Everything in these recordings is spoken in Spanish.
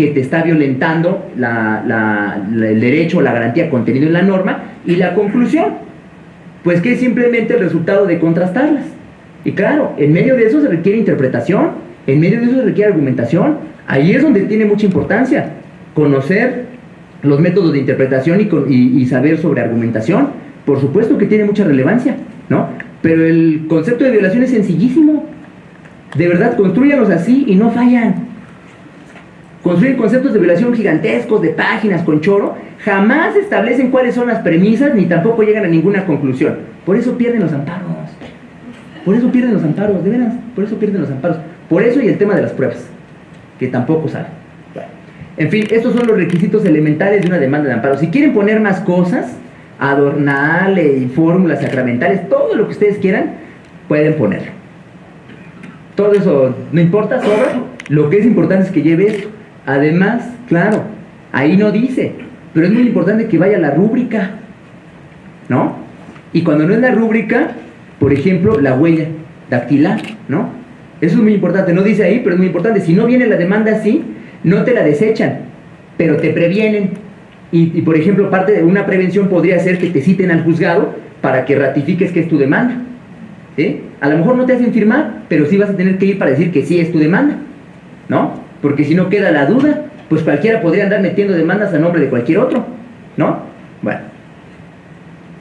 que te está violentando el derecho o la garantía contenido en la norma y la conclusión, pues que es simplemente el resultado de contrastarlas. Y claro, en medio de eso se requiere interpretación, en medio de eso se requiere argumentación, ahí es donde tiene mucha importancia conocer los métodos de interpretación y, saber sobre argumentación, por supuesto que tiene mucha relevancia, ¿no? Pero el concepto de violación es sencillísimo. De verdad, construyanlos así y no fallan. Construyen conceptos de violación gigantescos, de páginas con choro, jamás establecen cuáles son las premisas ni tampoco llegan a ninguna conclusión. Por eso pierden los amparos. Por eso pierden los amparos, de veras, por eso pierden los amparos. Por eso y el tema de las pruebas, que tampoco saben. En fin, estos son los requisitos elementales de una demanda de amparo. Si quieren poner más cosas, adornarle y fórmulas sacramentales, todo lo que ustedes quieran, pueden ponerlo. Todo eso no importa, sobra. Lo que es importante es que lleve esto. Además, claro, ahí no dice, pero es muy importante que vaya la rúbrica, ¿no? Y cuando no es la rúbrica, por ejemplo, la huella dactilar, ¿no? Eso es muy importante, no dice ahí, pero es muy importante. Si no viene la demanda así, no te la desechan, pero te previenen. Y, por ejemplo, parte de una prevención podría ser que te citen al juzgado para que ratifiques que es tu demanda. ¿sí? A lo mejor no te hacen firmar, pero sí vas a tener que ir para decir que sí es tu demanda, ¿no? Porque si no queda la duda, pues cualquiera podría andar metiendo demandas a nombre de cualquier otro, ¿no? Bueno.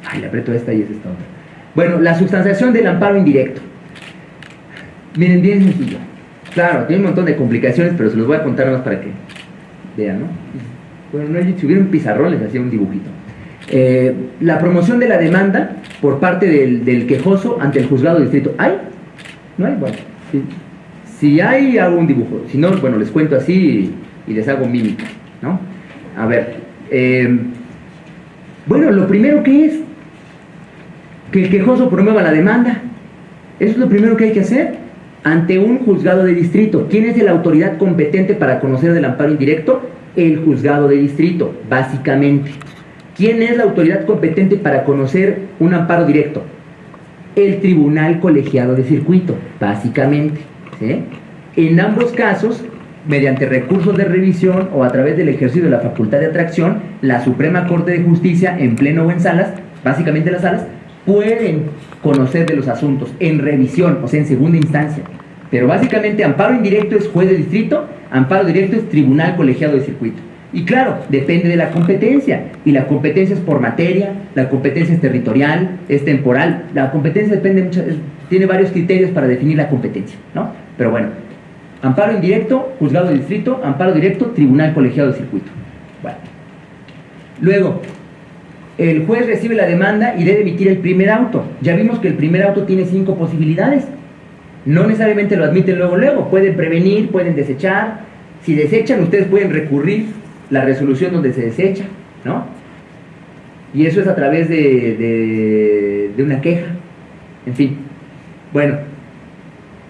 Ay, le aprieto esta y es esta otra. Bueno, la sustanciación del amparo indirecto. Miren, bien sencillo. Claro, tiene un montón de complicaciones, pero se los voy a contar más para que vean, ¿no? Bueno, no, si hubiera un pizarrón hacía un dibujito. Eh, la promoción de la demanda por parte del, del, quejoso ante el juzgado de distrito. ¿Hay? ¿No hay? Bueno, sí. Si hay, hago un dibujo. Si no, bueno, les cuento así y, les hago mímica, ¿no? A ver. Em, bueno, lo primero que es que el quejoso promueva la demanda. Eso es lo primero que hay que hacer ante un juzgado de distrito. ¿Quién es la autoridad competente para conocer del amparo indirecto? El juzgado de distrito, básicamente. ¿Quién es la autoridad competente para conocer un amparo directo? El tribunal colegiado de circuito, básicamente. En ambos casos, mediante recursos de revisión o a través del ejercicio de la facultad de atracción, la Suprema Corte de Justicia, en pleno o en salas, básicamente las salas, pueden conocer de los asuntos en revisión, o sea, en segunda instancia. Pero básicamente amparo indirecto es juez de distrito, amparo directo es tribunal colegiado de circuito. Y claro, depende de la competencia. Y la competencia es por materia, la competencia es territorial, es temporal. La competencia depende mucho, tiene varios criterios para definir la competencia, ¿no? Pero bueno, amparo indirecto, juzgado de distrito, amparo directo, tribunal colegiado de circuito. Bueno. Luego, el juez recibe la demanda y debe emitir el primer auto. Ya vimos que el primer auto tiene cinco posibilidades. No necesariamente lo admiten luego, luego. Pueden prevenir, pueden desechar. Si desechan, ustedes pueden recurrir la resolución donde se desecha, ¿no? Y eso es a través de, de una queja. En fin. Bueno,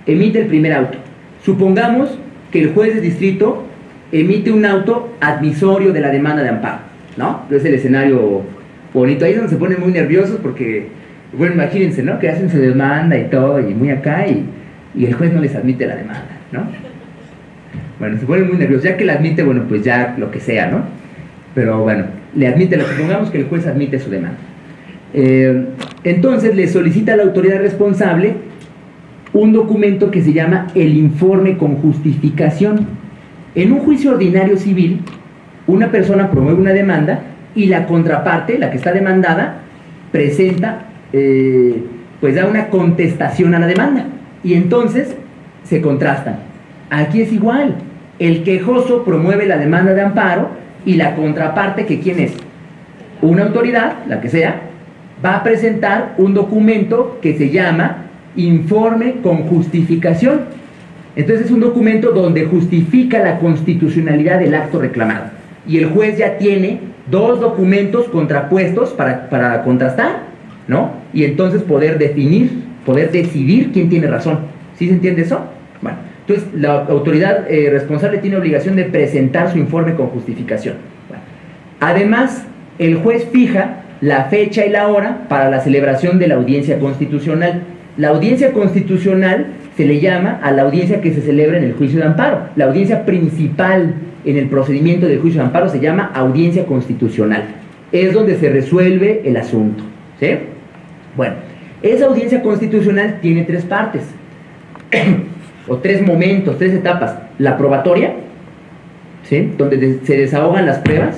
emite el primer auto. Supongamos que el juez de distrito emite un auto admisorio de la demanda de amparo, ¿no? Es el escenario bonito. Ahí es donde se ponen muy nerviosos porque, bueno, imagínense, ¿no? Que hacen su demanda y todo, y muy acá, y, el juez no les admite la demanda, ¿no? Bueno, se ponen muy nerviosos. Ya que la admite, bueno, pues ya lo que sea, ¿no? Pero bueno, le admite, supongamos que el juez admite su demanda. Eh, entonces le solicita a la autoridad responsable un documento que se llama el informe con justificación. En un juicio ordinario civil, una persona promueve una demanda y la contraparte, la que está demandada, presenta, eh, pues da una contestación a la demanda. Y entonces se contrastan. Aquí es igual. El quejoso promueve la demanda de amparo y la contraparte, que quién es? Una autoridad, la que sea, va a presentar un documento que se llama informe con justificación. Entonces es un documento donde justifica la constitucionalidad del acto reclamado. Y el juez ya tiene dos documentos contrapuestos para, contrastar, ¿no? Y entonces poder definir, poder decidir quién tiene razón. ¿Sí se entiende eso? Bueno, entonces la autoridad eh, responsable tiene obligación de presentar su informe con justificación. además, el juez fija la fecha y la hora para la celebración de la audiencia constitucional. La audiencia constitucional se le llama a la audiencia que se celebra en el juicio de amparo, la audiencia principal en el procedimiento del juicio de amparo se llama audiencia constitucional. Es donde se resuelve el asunto. ¿sí? Bueno, esa audiencia constitucional tiene tres partes, o tres momentos, tres etapas. La probatoria, ¿sí? donde se desahogan las pruebas.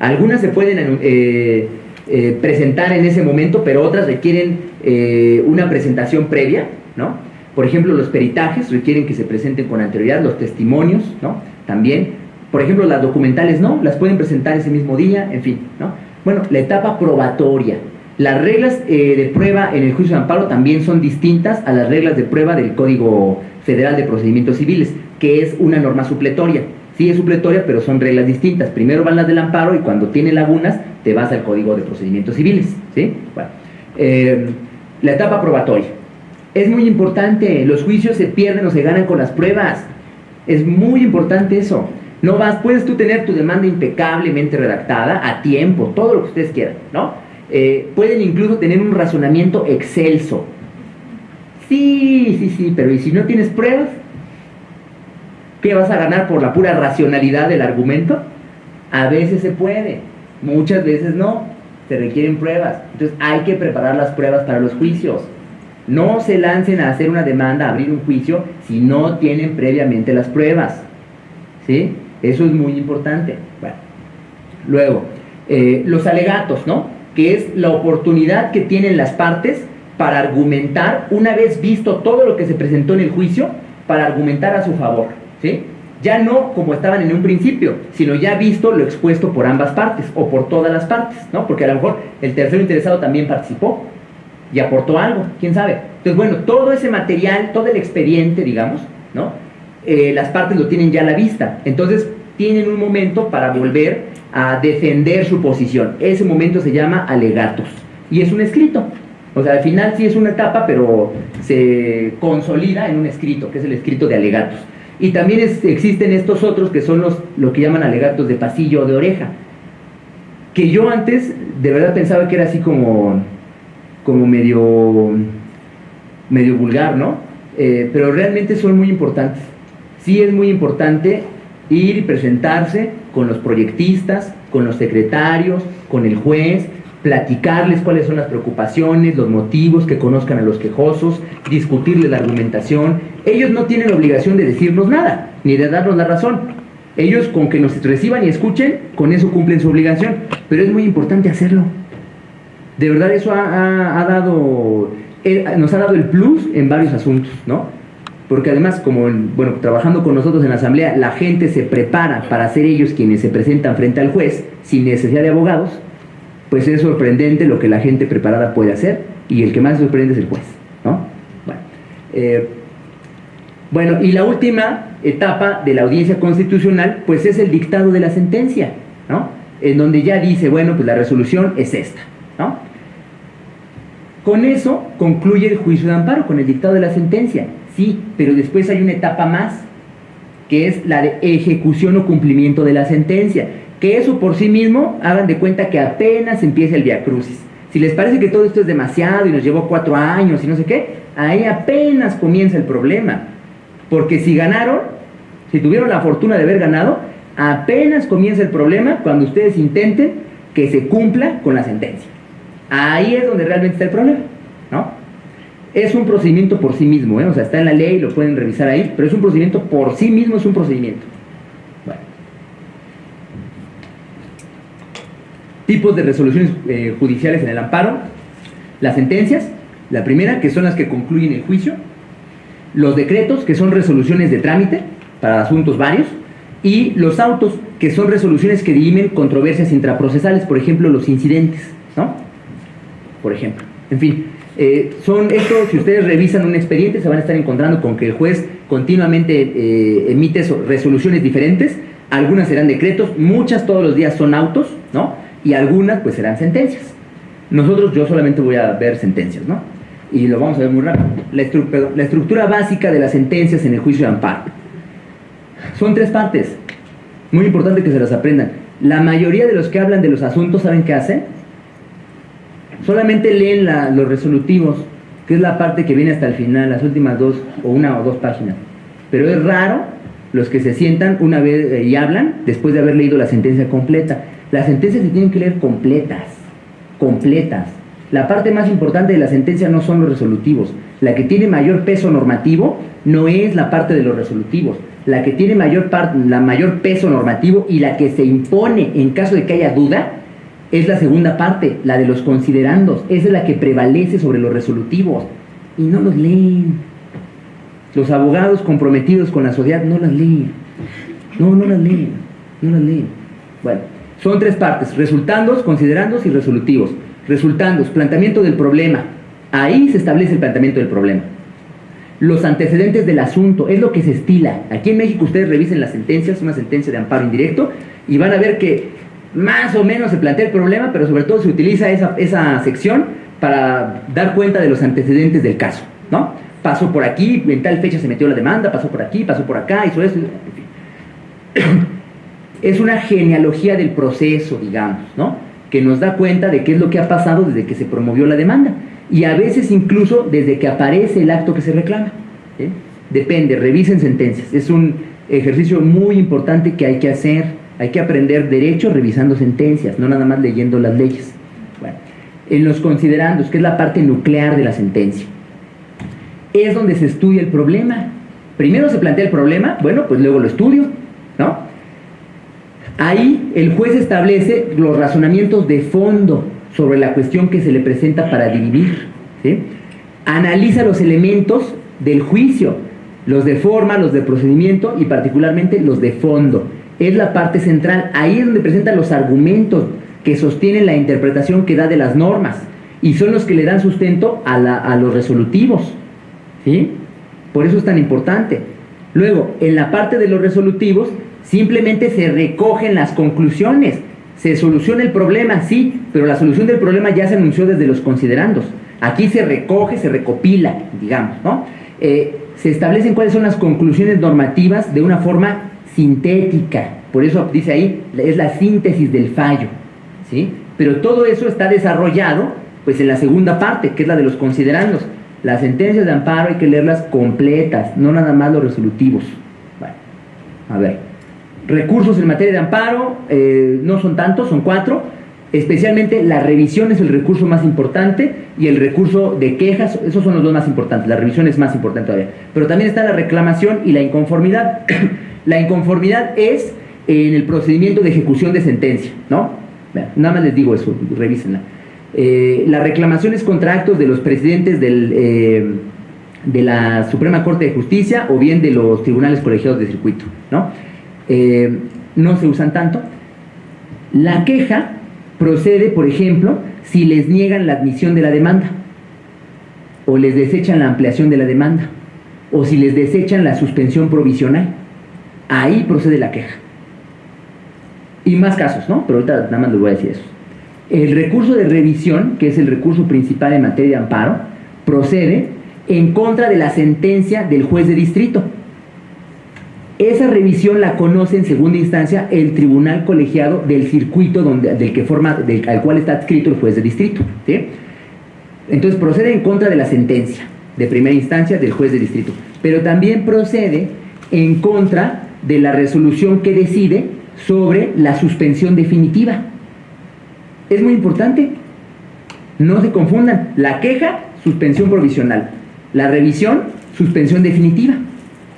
Algunas se pueden eh, eh, presentar en ese momento, pero otras requieren eh, una presentación previa, ¿no? Por ejemplo, los peritajes requieren que se presenten con anterioridad, los testimonios, ¿no? También, por ejemplo, las documentales no, las pueden presentar ese mismo día, en fin, ¿no? Bueno, la etapa probatoria. Las reglas de prueba en el juicio de amparo también son distintas a las reglas de prueba del Código Federal de Procedimientos Civiles, que es una norma supletoria. Sí es supletoria, pero son reglas distintas. Primero van las del amparo y cuando tiene lagunas te vas al Código de Procedimientos Civiles. ¿sí? Eh, la etapa probatoria. Es muy importante, los juicios se pierden o se ganan con las pruebas. Es muy importante eso. No vas, puedes tú tener tu demanda impecablemente redactada, a tiempo, todo lo que ustedes quieran, ¿no? Eh, pueden incluso tener un razonamiento excelso. Sí, sí, sí, pero ¿y si no tienes pruebas? ¿Qué vas a ganar por la pura racionalidad del argumento? A veces se puede, muchas veces no, se requieren pruebas. Entonces hay que preparar las pruebas para los juicios. No se lancen a hacer una demanda, a abrir un juicio, si no tienen previamente las pruebas. ¿Sí? Eso es muy importante. Bueno. Luego, eh, los alegatos, ¿no? Que es la oportunidad que tienen las partes para argumentar, una vez visto todo lo que se presentó en el juicio, para argumentar a su favor. ¿sí? Ya no como estaban en un principio, sino ya visto lo expuesto por ambas partes o por todas las partes, ¿no? Porque a lo mejor el tercero interesado también participó y aportó algo, quién sabe. Entonces, bueno, todo ese material, todo el expediente, digamos, ¿no? Eh, las partes lo tienen ya a la vista. Entonces, tienen un momento para volver a defender su posición. Ese momento se llama alegatos y es un escrito. O sea, al final sí es una etapa, pero se consolida en un escrito, que es el escrito de alegatos. Y también existen estos otros que son los lo que llaman alegatos de pasillo o de oreja. Que yo antes de verdad pensaba que era así como, como medio, medio vulgar, ¿no? Eh, pero realmente son muy importantes. Sí es muy importante ir y presentarse con los proyectistas, con los secretarios, con el juez, platicarles cuáles son las preocupaciones, los motivos, que conozcan a los quejosos, discutirles la argumentación. Ellos no tienen obligación de decirnos nada, ni de darnos la razón. Ellos con que nos reciban y escuchen, con eso cumplen su obligación. Pero es muy importante hacerlo. De verdad eso ha, dado, eh, nos ha dado el plus en varios asuntos, ¿no? Porque además, como bueno, trabajando con nosotros en la asamblea, la gente se prepara para ser ellos quienes se presentan frente al juez sin necesidad de abogados pues es sorprendente lo que la gente preparada puede hacer y el que más sorprende es el juez, ¿no? Bueno, eh, bueno, y la última etapa de la audiencia constitucional, pues es el dictado de la sentencia, ¿no? En donde ya dice, bueno, pues la resolución es esta, ¿no? Con eso concluye el juicio de amparo, con el dictado de la sentencia, sí, pero después hay una etapa más, que es la de ejecución o cumplimiento de la sentencia que eso por sí mismo, hagan de cuenta que apenas empieza el Via Crucis. Si les parece que todo esto es demasiado y nos llevó cuatro años y no sé qué, ahí apenas comienza el problema. Porque si ganaron, si tuvieron la fortuna de haber ganado, apenas comienza el problema cuando ustedes intenten que se cumpla con la sentencia. Ahí es donde realmente está el problema, ¿no? Es un procedimiento por sí mismo, ¿eh? o sea, está en la ley, lo pueden revisar ahí, pero es un procedimiento por sí mismo, es un procedimiento. Tipos de resoluciones eh, judiciales en el amparo, las sentencias, la primera, que son las que concluyen el juicio, los decretos, que son resoluciones de trámite para asuntos varios, y los autos, que son resoluciones que dirimen controversias intraprocesales, por ejemplo, los incidentes, ¿no? Por ejemplo. En fin, eh, son esto, si ustedes revisan un expediente, se van a estar encontrando con que el juez continuamente eh, emite resoluciones diferentes, algunas serán decretos, muchas todos los días son autos, ¿no? Y algunas pues serán sentencias. Nosotros, yo solamente voy a ver sentencias, ¿no? Y lo vamos a ver muy rápido. La, la estructura básica de las sentencias en el juicio de amparo. Son tres partes. Muy importante que se las aprendan. La mayoría de los que hablan de los asuntos, ¿saben qué hacen? Solamente leen los resolutivos, que es la parte que viene hasta el final, las últimas dos o una o dos páginas. Pero es raro los que se sientan una vez eh, y hablan después de haber leído la sentencia completa. Las sentencias se tienen que leer completas, completas. La parte más importante de la sentencia no son los resolutivos. La que tiene mayor peso normativo no es la parte de los resolutivos. La que tiene mayor, peso normativo y la que se impone en caso de que haya duda es la segunda parte, la de los considerandos. Esa es la que prevalece sobre los resolutivos. Y no los leen. Los abogados comprometidos con la sociedad no las leen. No, no las leen. No las leen. Bueno, son tres partes. Resultandos, considerandos y resolutivos. Resultandos, planteamiento del problema. Ahí se establece el planteamiento del problema. Los antecedentes del asunto, es lo que se estila. Aquí en México ustedes revisen las sentencias, una sentencia de amparo indirecto, y van a ver que más o menos se plantea el problema, pero sobre todo se utiliza esa, esa sección para dar cuenta de los antecedentes del caso, ¿no? Pasó por aquí, en tal fecha se metió la demanda, pasó por aquí, pasó por acá, hizo eso, en fin. Es una genealogía del proceso, digamos, ¿no? Que nos da cuenta de qué es lo que ha pasado desde que se promovió la demanda y a veces incluso desde que aparece el acto que se reclama. Depende, revisen sentencias. Es un ejercicio muy importante que hay que hacer. Hay que aprender derecho revisando sentencias, no nada más leyendo las leyes. Bueno, en los considerandos, que es la parte nuclear de la sentencia, es donde se estudia el problema. Primero se plantea el problema, bueno, pues luego lo estudio, ¿no? Ahí el juez establece los razonamientos de fondo sobre la cuestión que se le presenta para dirimir. Analiza los elementos del juicio, los de forma, los de procedimiento y particularmente los de fondo. Es la parte central, ahí es donde presentan los argumentos que sostienen la interpretación que da de las normas y son los que le dan sustento a, a los resolutivos. ¿sí? Por eso es tan importante. Luego, en la parte de los resolutivos, simplemente se recogen las conclusiones se soluciona el problema, sí, pero la solución del problema ya se anunció desde los considerandos. Aquí se recoge, se recopila, digamos, ¿no? Eh, se establecen cuáles son las conclusiones normativas de una forma sintética. Por eso dice ahí, es la síntesis del fallo, ¿sí? Pero todo eso está desarrollado, pues en la segunda parte, que es la de los considerandos. Las sentencias de amparo hay que leerlas completas, no nada más los resolutivos. Bueno, a ver. Recursos en materia de amparo eh, no son tantos, son cuatro. Especialmente la revisión es el recurso más importante y el recurso de quejas, esos son los dos más importantes. La revisión es más importante todavía. Pero también está la reclamación y la inconformidad. la inconformidad es en el procedimiento de ejecución de sentencia, ¿no? nada más les digo eso, revísenla. Eh, la reclamación es contra actos de los presidentes del, eh, de la Suprema Corte de Justicia o bien de los tribunales colegiados de circuito, ¿no? Eh, no se usan tanto. La queja procede, por ejemplo, si les niegan la admisión de la demanda, o les desechan la ampliación de la demanda, o si les desechan la suspensión provisional. Ahí procede la queja. Y más casos, ¿no? Pero ahorita nada más les voy a decir eso. El recurso de revisión, que es el recurso principal en materia de amparo, procede en contra de la sentencia del juez de distrito esa revisión la conoce en segunda instancia el tribunal colegiado del circuito donde, del que forma, del, al cual está adscrito el juez de distrito. Entonces procede en contra de la sentencia de primera instancia del juez de distrito, pero también procede en contra de la resolución que decide sobre la suspensión definitiva. Es muy importante. No se confundan. La queja, suspensión provisional. La revisión, suspensión definitiva.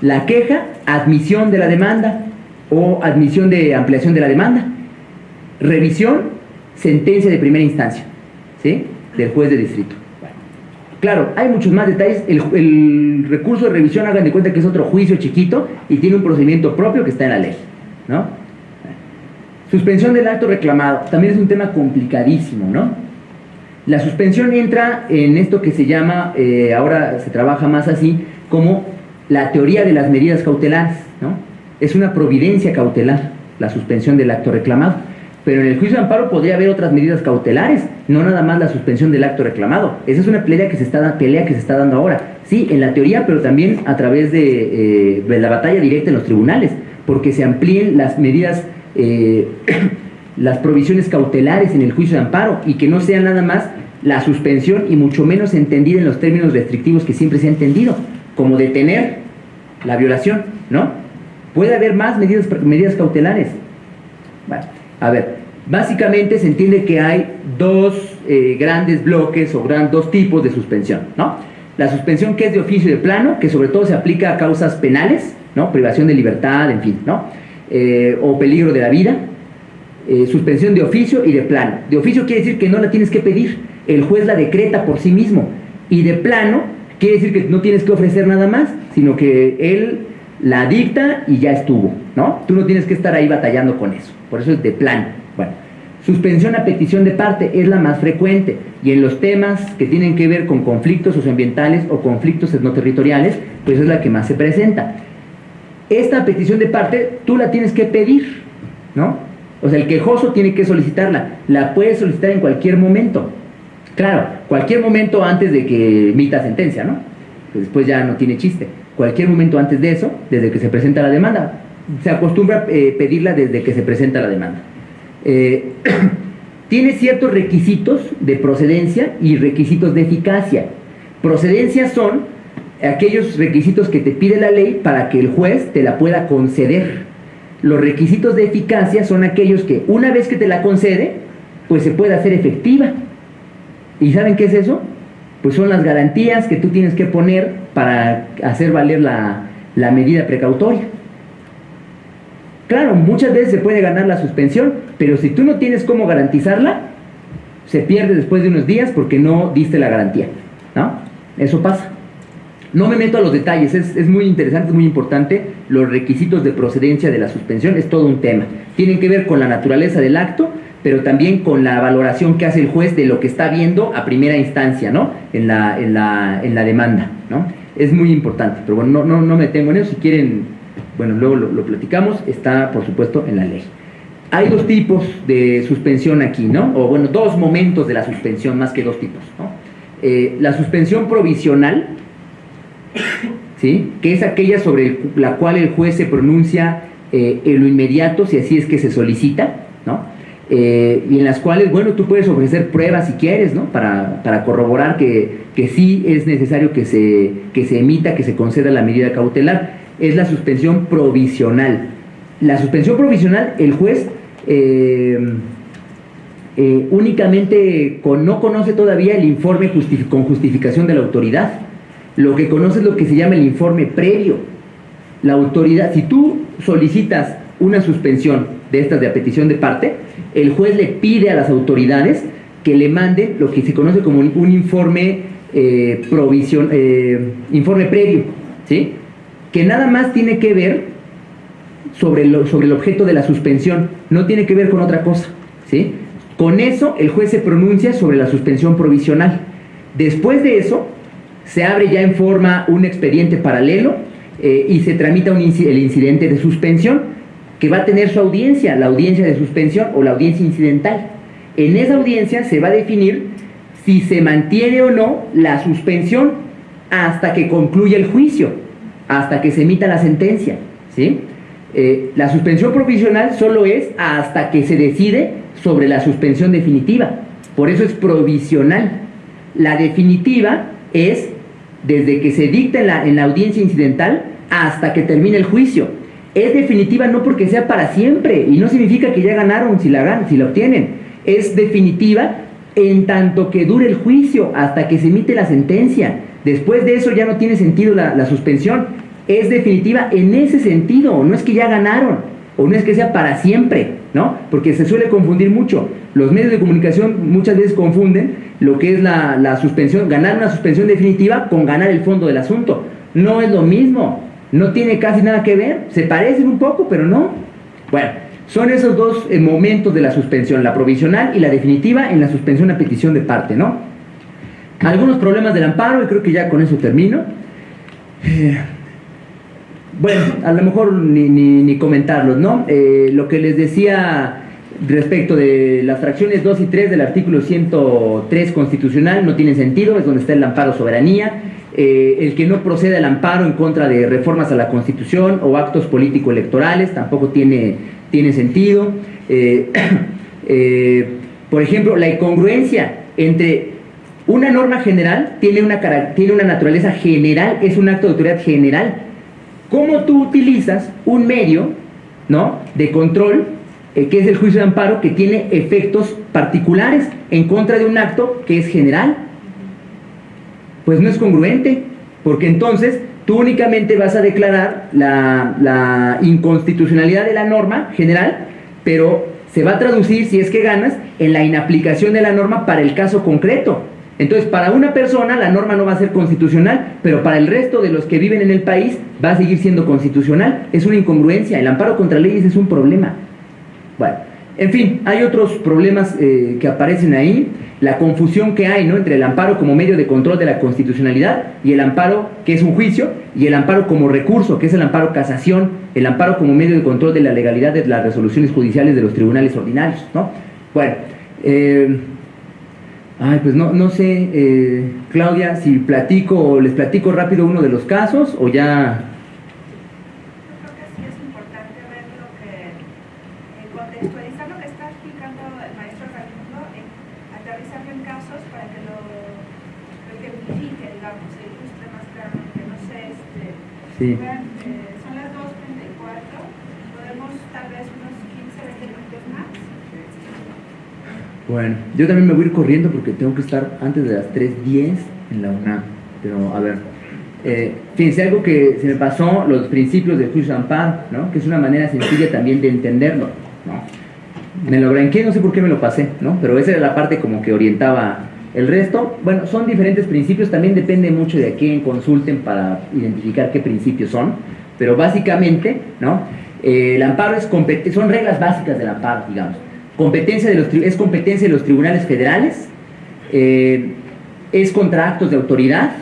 La queja, admisión de la demanda o admisión de ampliación de la demanda. Revisión, sentencia de primera instancia, ¿sí? Del juez de distrito. Claro, hay muchos más detalles. El, recurso de revisión, hagan de cuenta que es otro juicio chiquito y tiene un procedimiento propio que está en la ley, ¿no? Suspensión del acto reclamado, también es un tema complicadísimo, ¿no? La suspensión entra en esto que se llama, eh, ahora se trabaja más así, como la teoría de las medidas cautelares, ¿no? Es una providencia cautelar, la suspensión del acto reclamado. Pero en el juicio de amparo podría haber otras medidas cautelares, no nada más la suspensión del acto reclamado. Esa es una pelea que se está, pelea que se está dando ahora. Sí, en la teoría, pero también a través de, eh, la batalla directa en los tribunales, porque se amplíen las medidas, eh, las provisiones cautelares en el juicio de amparo y que no sea nada más la suspensión y mucho menos entendida en los términos restrictivos que siempre se ha entendido, como detener la violación, ¿no? Puede haber más medidas, medidas cautelares. Bueno, a ver, básicamente se entiende que hay dos eh, grandes bloques o gran, dos tipos de suspensión, ¿no? La suspensión que es de oficio y de plano, que sobre todo se aplica a causas penales, ¿no? Privación de libertad, en fin, ¿no? Eh, o peligro de la vida. Eh, suspensión de oficio y de plano. De oficio quiere decir que no la tienes que pedir, el juez la decreta por sí mismo. Y de plano quiere decir que no tienes que ofrecer nada más, sino que él la dicta y ya estuvo, ¿no? Tú no tienes que estar ahí batallando con eso. Por eso es de plano. Bueno, suspensión a petición de parte es la más frecuente y en los temas que tienen que ver con conflictos socioambientales o conflictos etnoterritoriales, pues es la que más se presenta. Esta petición de parte tú la tienes que pedir, ¿no? O sea, el quejoso tiene que solicitarla. La puede solicitar en cualquier momento. Claro, cualquier momento antes de que emita sentencia, ¿no? después ya no tiene chiste. Cualquier momento antes de eso, desde que se presenta la demanda. Se acostumbra eh, pedirla desde que se presenta la demanda. Eh, tiene ciertos requisitos de procedencia y requisitos de eficacia. Procedencia son aquellos requisitos que te pide la ley para que el juez te la pueda conceder. Los requisitos de eficacia son aquellos que una vez que te la concede, pues se puede hacer efectiva. ¿Y saben qué es eso? Pues son las garantías que tú tienes que poner para hacer valer la, la medida precautoria. Claro, muchas veces se puede ganar la suspensión, pero si tú no tienes cómo garantizarla, se pierde después de unos días porque no diste la garantía. ¿no? Eso pasa. No me meto a los detalles, es, muy interesante, es muy importante. Los requisitos de procedencia de la suspensión es todo un tema. Tienen que ver con la naturaleza del acto, pero también con la valoración que hace el juez de lo que está viendo a primera instancia, ¿no? En la, en la, demanda, ¿no? Es muy importante, pero bueno, no, no, me tengo en eso. Si quieren, bueno, luego lo, platicamos, está por supuesto en la ley. Hay dos tipos de suspensión aquí, ¿no? O bueno, dos momentos de la suspensión, más que dos tipos, ¿no? Eh, la suspensión provisional, ¿sí? que es aquella sobre la cual el juez se pronuncia eh, en lo inmediato, si así es que se solicita, ¿no? Eh, y en las cuales, bueno, tú puedes ofrecer pruebas si quieres, ¿no? Para, para corroborar que, que, sí es necesario que se, que se emita, que se conceda la medida cautelar. Es la suspensión provisional. La suspensión provisional, el juez eh, únicamente no conoce todavía el informe con justificación de la autoridad lo que conoce es lo que se llama el informe previo. La autoridad, si tú solicitas una suspensión de estas de petición de parte, el juez le pide a las autoridades que le manden lo que se conoce como un informe eh, eh, informe previo, ¿sí? que nada más tiene que ver sobre, sobre el objeto de la suspensión, no tiene que ver con otra cosa. ¿sí? Con eso el juez se pronuncia sobre la suspensión provisional. Después de eso, se abre ya en forma un expediente paralelo eh, y se tramita el incidente de suspensión que va a tener su audiencia, la audiencia de suspensión o la audiencia incidental. En esa audiencia se va a definir si se mantiene o no la suspensión hasta que concluya el juicio, hasta que se emita la sentencia. ¿sí? Eh, la suspensión provisional solo es hasta que se decide sobre la suspensión definitiva. Por eso es provisional. La definitiva es desde que se dicta en la, en la audiencia incidental hasta que termine el juicio. Es definitiva no porque sea para siempre y no significa que ya ganaron si la, ganan, si la obtienen. Es definitiva en tanto que dure el juicio hasta que se emite la sentencia. Después de eso ya no tiene sentido la, la suspensión. Es definitiva en ese sentido, no es que ya ganaron o no es que sea para siempre, ¿no? Porque se suele confundir mucho. Los medios de comunicación muchas veces confunden lo que es la, suspensión, ganar una suspensión definitiva con ganar el fondo del asunto. No es lo mismo, no tiene casi nada que ver, se parecen un poco, pero no. Bueno, son esos dos eh, momentos de la suspensión, la provisional y la definitiva en la suspensión a petición de parte, ¿no? Algunos problemas del amparo, y creo que ya con eso termino. Eh, bueno, a lo mejor ni, ni, comentarlos, ¿no? Eh, lo que les decía respecto de las fracciones 2 y 3 del artículo 103 constitucional no tiene sentido, es donde está el amparo soberanía. Eh, el que no proceda el amparo en contra de reformas a la Constitución o actos político-electorales tampoco tiene, tiene sentido. Eh, por ejemplo, la incongruencia entre una norma general tiene una, tiene una naturaleza general, es un acto de autoridad general, cómo tú utilizas un medio ¿no? de control, eh, que es el juicio de amparo, que tiene efectos particulares en contra de un acto que es general. Pues no es congruente, porque entonces tú únicamente vas a declarar la, la inconstitucionalidad de la norma general, pero se va a traducir, si es que ganas, en la inaplicación de la norma para el caso concreto. Entonces, para una persona la norma no va a ser constitucional, pero para el resto de los que viven en el país va a seguir siendo constitucional. Es una incongruencia. El amparo contra leyes es un problema. Bueno, en fin, hay otros problemas eh, que aparecen ahí. La confusión que hay ¿no? entre el amparo como medio de control de la constitucionalidad y el amparo que es un juicio y el amparo como recurso, que es el amparo casación, el amparo como medio de control de la legalidad de las resoluciones judiciales de los tribunales ordinarios. ¿no? Bueno, eh, Ay, pues no, no sé, eh, Claudia, si platico, les platico rápido uno de los casos o ya... Yo creo que sí es importante ver lo que, eh, contextualizar lo que está explicando el maestro Raimundo, eh, aterrizarlo en casos para que lo, lo ejemplifique, digamos, se ilustre más claramente, no sé, este... Sí. Bueno, yo también me voy a ir corriendo porque tengo que estar antes de las 3.10 en la UNAM. Pero a ver, eh, fíjense algo que se me pasó, los principios de amparo, ¿no? que es una manera sencilla también de entenderlo. ¿No? Me lo blanqueé, no sé por qué me lo pasé, ¿no? pero esa era la parte como que orientaba el resto. Bueno, son diferentes principios, también depende mucho de quién consulten para identificar qué principios son, pero básicamente, ¿no? Eh, el amparo es son reglas básicas del amparo, digamos competencia de los, es competencia de los tribunales federales, eh, es contra actos de autoridad,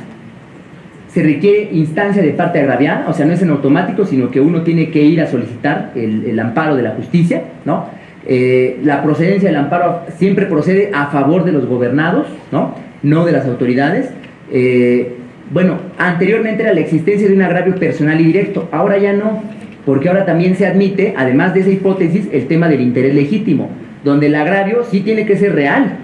se requiere instancia de parte agraviada, o sea, no es en automático, sino que uno tiene que ir a solicitar el, amparo de la justicia, ¿no? Eh, la procedencia del amparo siempre procede a favor de los gobernados, ¿no? No de las autoridades. Eh, bueno, anteriormente era la existencia de un agravio personal y directo, ahora ya no, porque ahora también se admite, además de esa hipótesis, el tema del interés legítimo, donde el agravio sí tiene que ser real,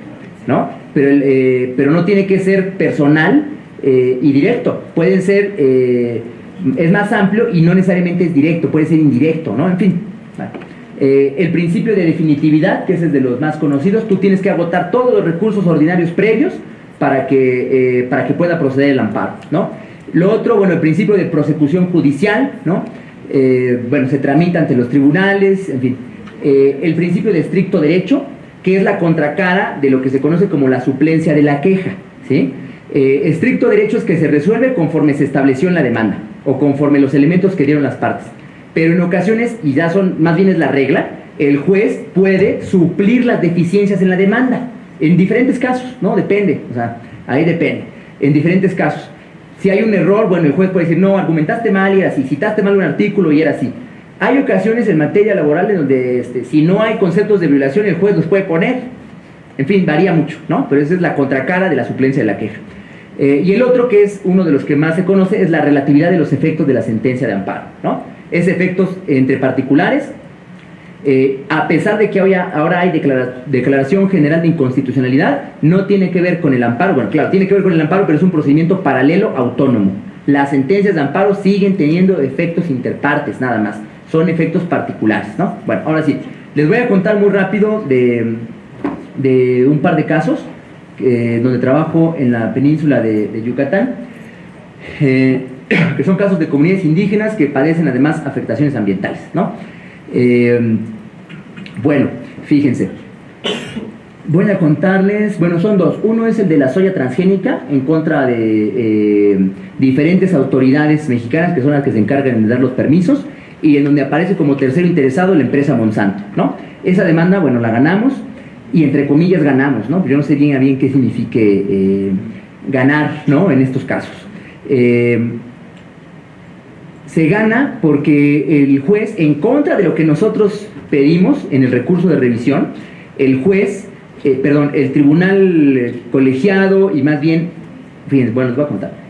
¿no? Pero, eh, pero no tiene que ser personal eh, y directo. Pueden ser, eh, es más amplio y no necesariamente es directo, puede ser indirecto, ¿no? En fin. el principio de definitividad, que es el de los más conocidos, tú tienes que agotar todos los recursos ordinarios previos para que, para que pueda proceder el amparo, ¿no? Lo otro, bueno, el principio de prosecución judicial, ¿no? bueno, se tramita ante los tribunales, en fin. Eh, el principio de estricto derecho, que es la contracara de lo que se conoce como la suplencia de la queja. ¿sí? Eh, estricto derecho es que se resuelve conforme se estableció en la demanda o conforme los elementos que dieron las partes. Pero en ocasiones, y ya son más bien es la regla, el juez puede suplir las deficiencias en la demanda. En diferentes casos, ¿no? Depende, o sea, ahí depende. En diferentes casos. Si hay un error, bueno, el juez puede decir, no, argumentaste mal y era así, citaste mal un artículo y era así. Hay ocasiones en materia laboral en donde este, si no hay conceptos de violación el juez los puede poner. En fin, varía mucho, ¿no? Pero esa es la contracara de la suplencia de la queja. Eh, y el otro, que es uno de los que más se conoce, es la relatividad de los efectos de la sentencia de amparo, ¿no? Es efectos entre particulares, eh, a pesar de que ahora hay declaración general de inconstitucionalidad, no tiene que ver con el amparo, bueno, claro, tiene que ver con el amparo, pero es un procedimiento paralelo autónomo. Las sentencias de amparo siguen teniendo efectos interpartes, nada más son efectos particulares, ¿no? Bueno, ahora sí, les voy a contar muy rápido de, de un par de casos eh, donde trabajo en la península de, Yucatán, eh, que son casos de comunidades indígenas que padecen además afectaciones ambientales, ¿no? Eh, bueno, fíjense, voy a contarles, bueno, son dos. Uno es el de la soya transgénica en contra de diferentes autoridades mexicanas que son las que se encargan de dar los permisos y en donde aparece como tercero interesado la empresa Monsanto, ¿no? Esa demanda, bueno, la ganamos y entre comillas ganamos, ¿no? Yo no sé bien a bien qué signifique eh, ganar, ¿no? En estos casos. Eh, se gana porque el juez, en contra de lo que nosotros pedimos en el recurso de revisión, el juez, eh, perdón, el tribunal colegiado y más bien, fíjense, bueno, les voy a contar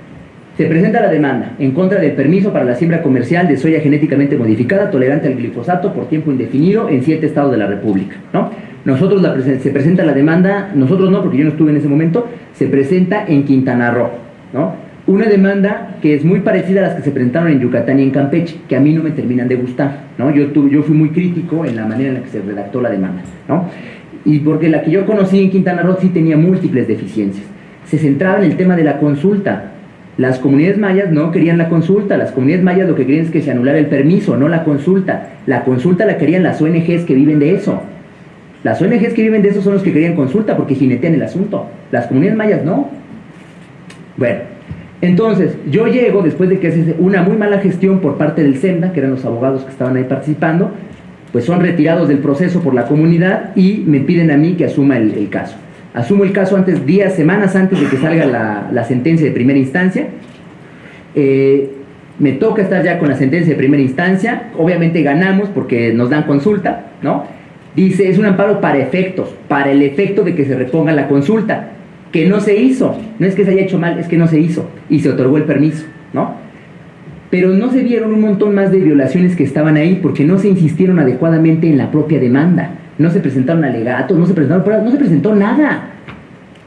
se presenta la demanda en contra del permiso para la siembra comercial de soya genéticamente modificada tolerante al glifosato por tiempo indefinido en siete estados de la República. ¿no? Nosotros la se presenta la demanda, nosotros no, porque yo no estuve en ese momento, se presenta en Quintana Roo. ¿no? una demanda que es muy parecida a las que se presentaron en Yucatán y en Campeche, que a mí no me terminan de gustar, ¿no? Yo, yo fui muy crítico en la manera en la que se redactó la demanda, ¿no? Y porque la que yo conocí en Quintana Roo sí tenía múltiples deficiencias. Se centraba en el tema de la consulta. Las comunidades mayas no querían la consulta, las comunidades mayas lo que querían es que se anulara el permiso, no la consulta. La consulta la querían las ONGs que viven de eso. Las ONGs que viven de eso son los que querían consulta porque jinetean el asunto. Las comunidades mayas no. Bueno, entonces yo llego después de que hace una muy mala gestión por parte del SEMDA, que eran los abogados que estaban ahí participando, pues son retirados del proceso por la comunidad y me piden a mí que asuma el, caso. Asumo el caso antes, días, semanas antes de que salga la, sentencia de primera instancia. Eh, me toca estar ya con la sentencia de primera instancia, obviamente ganamos porque nos dan consulta, ¿no? Dice, es un amparo para efectos, para el efecto de que se reponga la consulta, que no se hizo. No es que se haya hecho mal, es que no se hizo. Y se otorgó el permiso, ¿no? Pero no se vieron un montón más de violaciones que estaban ahí porque no se insistieron adecuadamente en la propia demanda. No se presentaron alegatos, no se presentaron pruebas, no se presentó nada.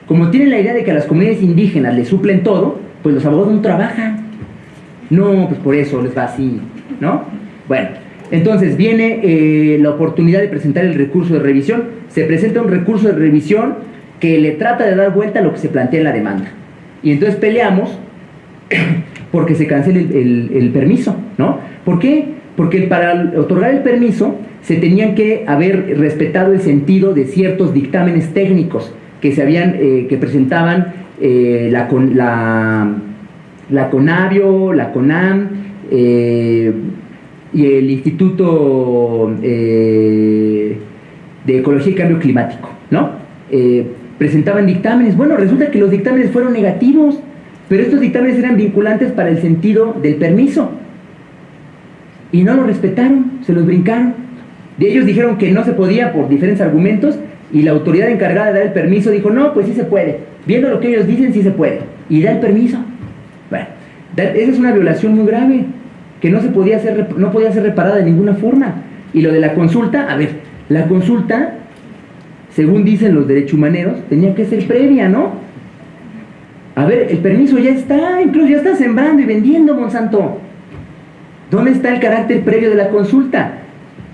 Como tienen la idea de que a las comunidades indígenas les suplen todo, pues los abogados no trabajan. No, pues por eso les va así, ¿no? Bueno, entonces viene eh, la oportunidad de presentar el recurso de revisión. Se presenta un recurso de revisión que le trata de dar vuelta a lo que se plantea en la demanda. Y entonces peleamos porque se cancele el, permiso, ¿no? ¿Por qué? Porque para otorgar el permiso se tenían que haber respetado el sentido de ciertos dictámenes técnicos que se habían, eh, que presentaban eh, la, la, la CONAVIO, la CONAM, y el Instituto eh, de Ecología y Cambio Climático, ¿no? Eh, presentaban dictámenes. Bueno, resulta que los dictámenes fueron negativos, pero estos dictámenes eran vinculantes para el sentido del permiso. Y no lo respetaron, se los brincaron. De ellos dijeron que no se podía por diferentes argumentos y la autoridad encargada de dar el permiso dijo, no, pues sí se puede. Viendo lo que ellos dicen, sí se puede. Y da el permiso. Bueno, esa es una violación muy grave que no, se podía ser, no podía ser reparada de ninguna forma. Y lo de la consulta, a ver, la consulta, según dicen los derechos humaneros, tenía que ser previa, ¿no? A ver, el permiso ya está, incluso ya está sembrando y vendiendo, Monsanto. ¿Dónde está el carácter previo de la consulta?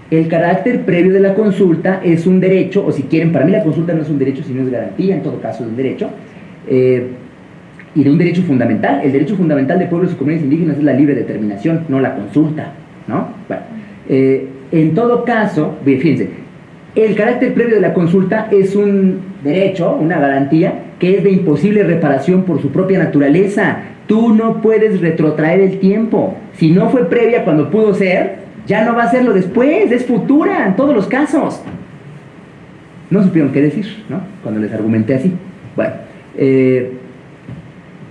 El carácter previo de la consulta es un derecho, o si quieren, para mí la consulta no es un derecho, sino es garantía, en todo caso es un derecho. Eh, y de un derecho fundamental. El derecho fundamental de pueblos y comunidades indígenas es la libre determinación, no la consulta. ¿no? Bueno, eh, en todo caso, fíjense, el carácter previo de la consulta es un derecho, una garantía, que es de imposible reparación por su propia naturaleza. Tú no puedes retrotraer el tiempo. Si no fue previa cuando pudo ser, ya no va a serlo después, es futura en todos los casos. No supieron qué decir, ¿no? Cuando les argumenté así. Bueno, eh,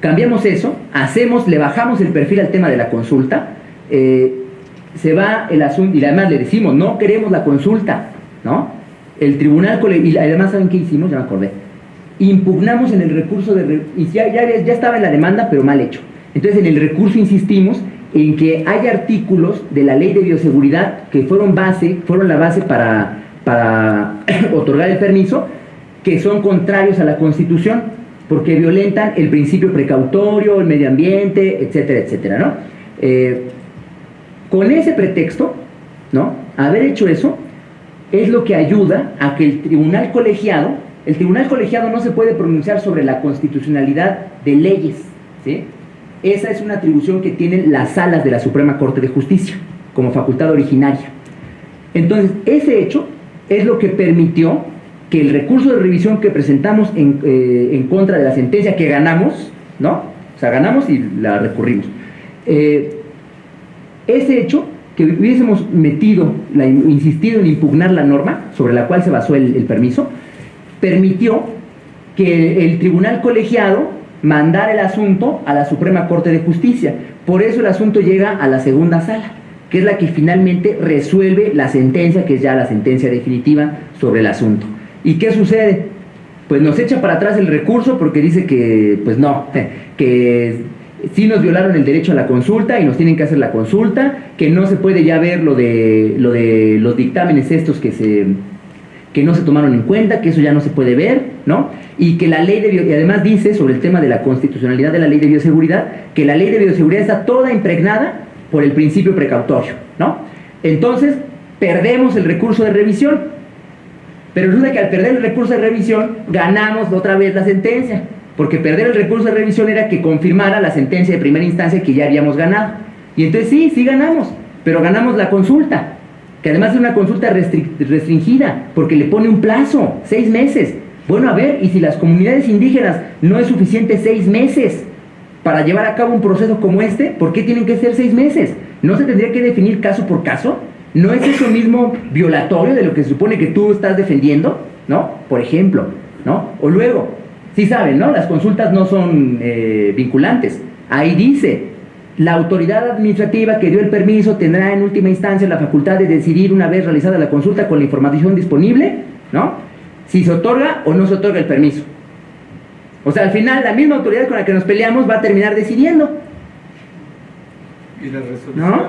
Cambiamos eso, hacemos, le bajamos el perfil al tema de la consulta, eh, se va el asunto, y además le decimos, no queremos la consulta, ¿no? El tribunal, y además, ¿saben qué hicimos? Ya me acordé. Impugnamos en el recurso de, y ya, ya, estaba en la demanda, pero mal hecho. Entonces, en el recurso insistimos en que hay artículos de la ley de bioseguridad que fueron base, fueron la base para, para otorgar el permiso, que son contrarios a la Constitución porque violentan el principio precautorio, el medio ambiente, etcétera, etcétera, ¿no? Eh, con ese pretexto, ¿no? Haber hecho eso es lo que ayuda a que el tribunal colegiado, el tribunal colegiado no se puede pronunciar sobre la constitucionalidad de leyes, ¿sí? Esa es una atribución que tienen las salas de la Suprema Corte de Justicia como facultad originaria. Entonces, ese hecho es lo que permitió que el recurso de revisión que presentamos eh, en, contra de la sentencia que ganamos, ¿no? O sea, ganamos y la recurrimos. Eh, ese hecho, que hubiésemos metido, insistido en impugnar la norma sobre la cual se basó el, permiso, permitió que el, tribunal colegiado mandara el asunto a la Suprema Corte de Justicia. Por eso el asunto llega a la segunda sala, que es la que finalmente resuelve la sentencia, que es ya la sentencia definitiva sobre el asunto. ¿Y qué sucede? Pues nos echa para atrás el recurso porque dice que, pues no, que sí nos violaron el derecho a la consulta y nos tienen que hacer la consulta, que no se puede ya ver lo de, lo de los dictámenes estos que se, que no se tomaron en cuenta, que eso ya no se puede ver, ¿no? Y que la ley de y además dice sobre el tema de la constitucionalidad de la ley de bioseguridad, que la ley de bioseguridad está toda impregnada por el principio precautorio, ¿no? Entonces, perdemos el recurso de revisión. Pero resulta que al perder el recurso de revisión, ganamos otra vez la sentencia. Porque perder el recurso de revisión era que confirmara la sentencia de primera instancia que ya habíamos ganado. Y entonces sí, sí ganamos, pero ganamos la consulta que además es una consulta restringida, porque le pone un plazo, seis meses. Bueno, a ver, y si las comunidades indígenas no es suficiente seis meses para llevar a cabo un proceso como este, ¿por qué tienen que ser seis meses? ¿No se tendría que definir caso por caso? ¿No es eso mismo violatorio de lo que se supone que tú estás defendiendo? ¿No? Por ejemplo, ¿no? O luego, sí saben, ¿no? Las consultas no son eh, vinculantes. Ahí dice, la autoridad administrativa que dio el permiso tendrá en última instancia la facultad de decidir una vez realizada la consulta con la información disponible, ¿no? Si se otorga o no se otorga el permiso. O sea, al final la misma autoridad con la que nos peleamos va a terminar decidiendo. ¿Y la resolución? ¿No?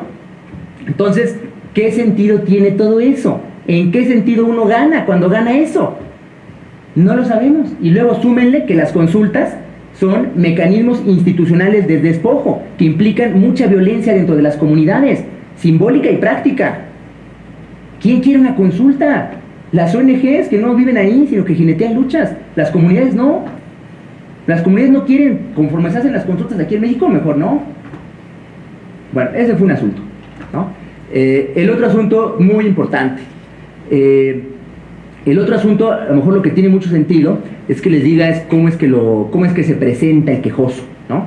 Entonces, ¿qué sentido tiene todo eso? ¿En qué sentido uno gana cuando gana eso? No lo sabemos. Y luego súmenle que las consultas son mecanismos institucionales de despojo que implican mucha violencia dentro de las comunidades, simbólica y práctica. ¿Quién quiere una consulta? Las ONGs que no viven ahí, sino que jinetean luchas. Las comunidades no. Las comunidades no quieren, conforme se hacen las consultas aquí en México, mejor no. Bueno, ese fue un asunto. Eh, el otro asunto muy importante. Eh, el otro asunto, a lo mejor lo que tiene mucho sentido, es que les diga es cómo es que, lo, cómo es que se presenta el quejoso, ¿no?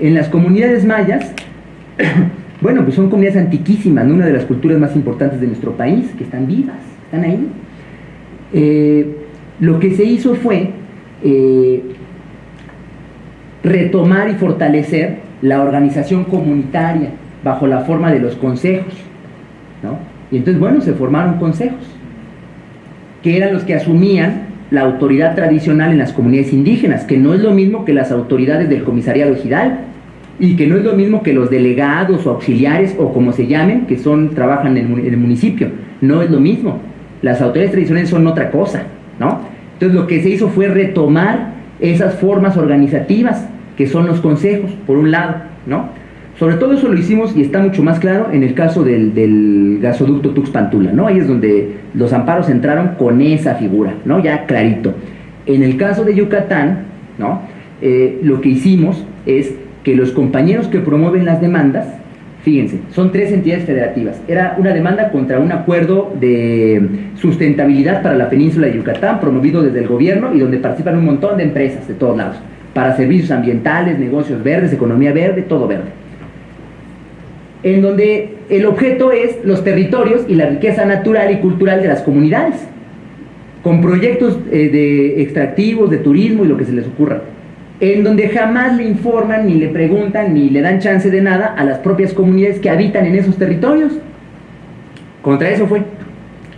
En las comunidades mayas, bueno, pues son comunidades antiquísimas, una de las culturas más importantes de nuestro país, que están vivas, están ahí. Eh, lo que se hizo fue retomar y fortalecer la organización comunitaria bajo la forma de los consejos, ¿no? Y entonces, bueno, se formaron consejos que eran los que asumían la autoridad tradicional en las comunidades indígenas, que no es lo mismo que las autoridades del comisariado ejidal, y que no es lo mismo que los delegados o auxiliares o como se llamen, que son, trabajan en el municipio, no es lo mismo. Las autoridades tradicionales son otra cosa, ¿no? Entonces lo que se hizo fue retomar esas formas organizativas, que son los consejos, por un lado, ¿no? Sobre todo eso lo hicimos y está mucho más claro en el caso del, gasoducto Tuxpantula, ¿no? Ahí es donde los amparos entraron con esa figura, ¿no? Ya clarito. En el caso de Yucatán, ¿no? Eh, lo que hicimos es que los compañeros que promueven las demandas, fíjense, son tres entidades federativas. Era una demanda contra un acuerdo de sustentabilidad para la península de Yucatán, promovido desde el gobierno y donde participan un montón de empresas de todos lados, para servicios ambientales, negocios verdes, economía verde, todo verde en donde el objeto es los territorios y la riqueza natural y cultural de las comunidades, con proyectos eh, de extractivos, de turismo y lo que se les ocurra, en donde jamás le informan, ni le preguntan, ni le dan chance de nada a las propias comunidades que habitan en esos territorios. Contra eso fue.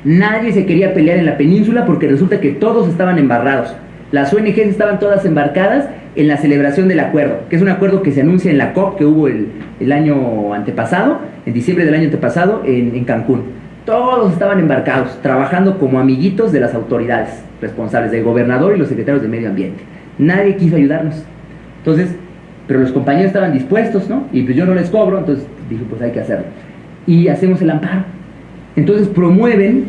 Nadie se quería pelear en la península porque resulta que todos estaban embarrados. Las ONGs estaban todas embarcadas en la celebración del acuerdo, que es un acuerdo que se anuncia en la COP que hubo el, año antepasado, en diciembre del año antepasado, en, Cancún. Todos estaban embarcados, trabajando como amiguitos de las autoridades responsables, del gobernador y los secretarios de medio ambiente. Nadie quiso ayudarnos. Entonces, pero los compañeros estaban dispuestos, ¿no? Y pues yo no les cobro, entonces dije, pues hay que hacerlo. Y hacemos el amparo. Entonces promueven,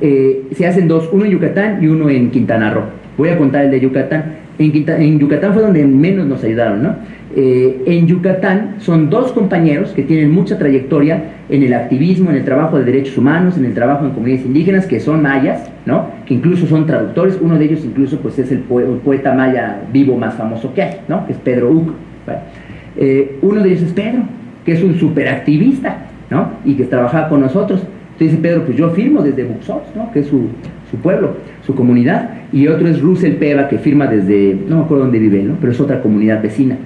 eh, se hacen dos, uno en Yucatán y uno en Quintana Roo. Voy a contar el de Yucatán. En, Yucatán fue donde menos nos ayudaron, ¿no? Eh, en Yucatán son dos compañeros que tienen mucha trayectoria en el activismo, en el trabajo de derechos humanos, en el trabajo en comunidades indígenas, que son mayas, ¿no? Que incluso son traductores. Uno de ellos incluso pues es el, poeta maya vivo más famoso que hay, ¿no? Que es Pedro Uc. Eh, uno de ellos es Pedro, que es un superactivista, ¿no? Y que trabajaba con nosotros. Entonces dice Pedro, pues yo firmo desde Buxos, ¿no? Que es su, su pueblo, su comunidad, y otro es Russell Peva, que firma desde, no me acuerdo dónde vive, ¿no? pero es otra comunidad vecina.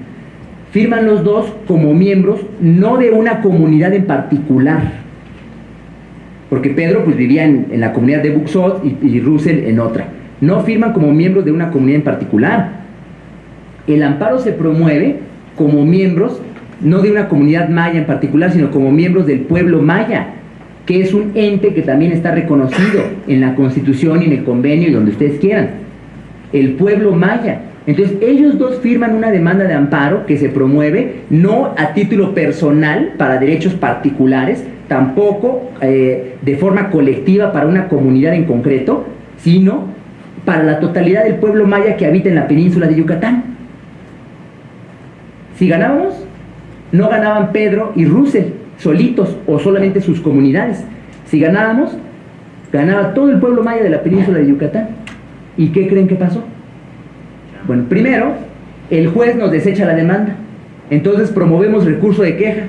Firman los dos como miembros, no de una comunidad en particular, porque Pedro pues vivía en, la comunidad de Buxot y, y Russell en otra. No firman como miembros de una comunidad en particular. El amparo se promueve como miembros, no de una comunidad maya en particular, sino como miembros del pueblo maya que es un ente que también está reconocido en la Constitución y en el convenio y donde ustedes quieran. El pueblo maya. Entonces, ellos dos firman una demanda de amparo que se promueve no a título personal para derechos particulares, tampoco eh, de forma colectiva para una comunidad en concreto, sino para la totalidad del pueblo maya que habita en la península de Yucatán. Si ganábamos, no ganaban Pedro y Russell solitos o solamente sus comunidades. Si ganábamos, ganaba todo el pueblo maya de la península de Yucatán. ¿Y qué creen que pasó? Bueno, primero, el juez nos desecha la demanda. Entonces promovemos recurso de queja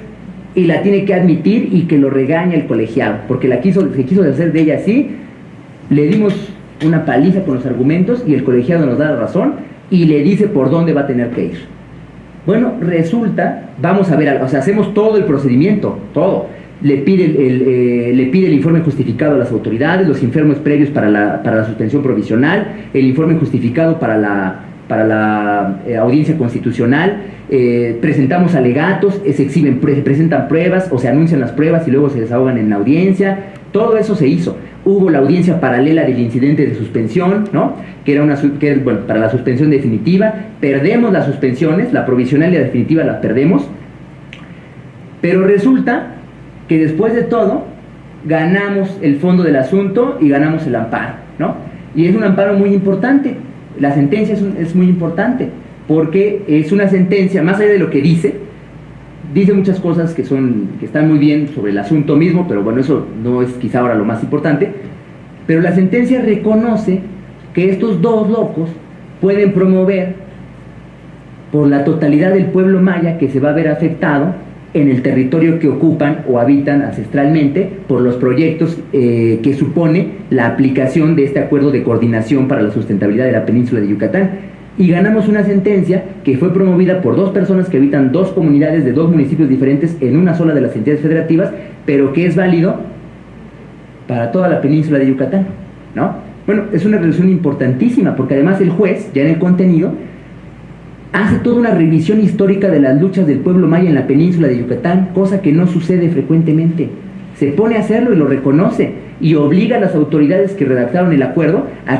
y la tiene que admitir y que lo regaña el colegiado, porque la quiso, se quiso hacer de ella así, le dimos una paliza con los argumentos y el colegiado nos da la razón y le dice por dónde va a tener que ir. Bueno, resulta, vamos a ver, o sea, hacemos todo el procedimiento, todo. Le pide el, eh, le pide el informe justificado a las autoridades, los informes previos para la, para la suspensión provisional, el informe justificado para la, para la eh, audiencia constitucional, eh, presentamos alegatos, se exhiben, presentan pruebas o se anuncian las pruebas y luego se desahogan en la audiencia, todo eso se hizo. Hubo la audiencia paralela del incidente de suspensión, ¿no? que era una que, bueno, para la suspensión definitiva, perdemos las suspensiones, la provisional y la definitiva las perdemos, pero resulta que después de todo ganamos el fondo del asunto y ganamos el amparo, ¿no? Y es un amparo muy importante, la sentencia es, muy importante porque es una sentencia, más allá de lo que dice, dice muchas cosas que, son, que están muy bien sobre el asunto mismo, pero bueno, eso no es quizá ahora lo más importante, pero la sentencia reconoce que estos dos locos pueden promover por la totalidad del pueblo maya que se va a ver afectado en el territorio que ocupan o habitan ancestralmente por los proyectos eh, que supone la aplicación de este acuerdo de coordinación para la sustentabilidad de la península de Yucatán. Y ganamos una sentencia que fue promovida por dos personas que habitan dos comunidades de dos municipios diferentes en una sola de las entidades federativas, pero que es válido para toda la península de Yucatán. ¿no? Bueno, es una resolución importantísima porque además el juez, ya en el contenido, hace toda una revisión histórica de las luchas del pueblo maya en la península de Yucatán, cosa que no sucede frecuentemente. Se pone a hacerlo y lo reconoce y obliga a las autoridades que redactaron el acuerdo a